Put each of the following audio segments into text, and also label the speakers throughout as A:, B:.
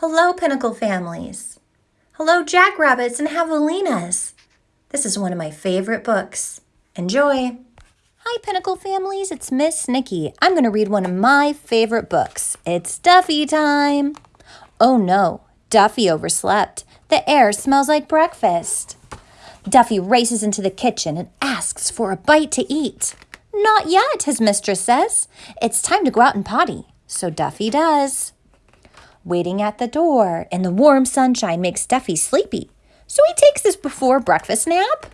A: Hello, Pinnacle families. Hello, Jackrabbits and Javelinas. This is one of my favorite books. Enjoy. Hi, Pinnacle families. It's Miss Nikki. I'm going to read one of my favorite books. It's Duffy time. Oh no, Duffy overslept. The air smells like breakfast. Duffy races into the kitchen and asks for a bite to eat. Not yet, his mistress says. It's time to go out and potty. So Duffy does. Waiting at the door and the warm sunshine makes Duffy sleepy, so he takes his before breakfast nap.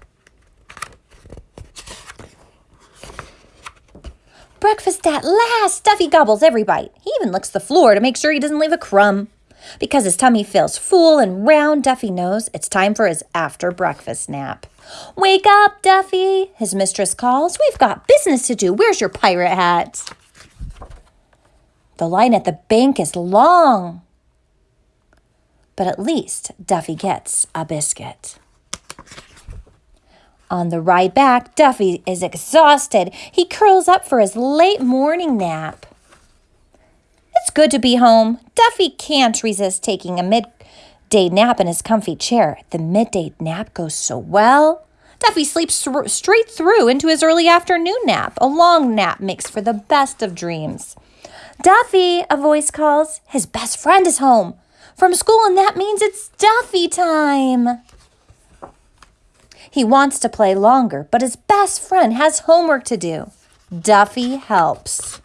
A: Breakfast at last! Duffy gobbles every bite. He even licks the floor to make sure he doesn't leave a crumb. Because his tummy feels full and round, Duffy knows it's time for his after breakfast nap. Wake up, Duffy, his mistress calls. We've got business to do. Where's your pirate hat? The line at the bank is long. But at least Duffy gets a biscuit. On the ride back, Duffy is exhausted. He curls up for his late morning nap. It's good to be home. Duffy can't resist taking a midday nap in his comfy chair. The midday nap goes so well. Duffy sleeps straight through into his early afternoon nap. A long nap makes for the best of dreams. Duffy, a voice calls. His best friend is home from school, and that means it's Duffy time. He wants to play longer, but his best friend has homework to do. Duffy helps.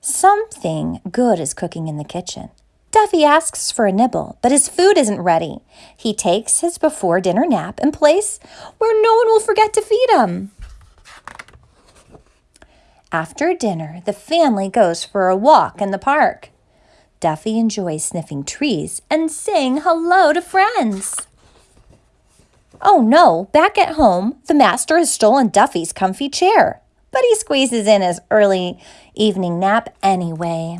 A: Something good is cooking in the kitchen. Duffy asks for a nibble, but his food isn't ready. He takes his before dinner nap in place where no one will forget to feed him. After dinner, the family goes for a walk in the park. Duffy enjoys sniffing trees and saying hello to friends. Oh no, back at home, the master has stolen Duffy's comfy chair, but he squeezes in his early evening nap anyway.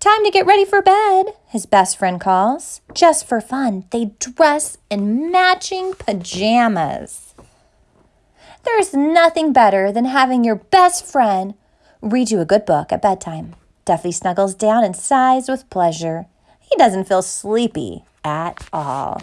A: Time to get ready for bed, his best friend calls. Just for fun, they dress in matching pajamas. There's nothing better than having your best friend read you a good book at bedtime. Duffy snuggles down and sighs with pleasure. He doesn't feel sleepy at all.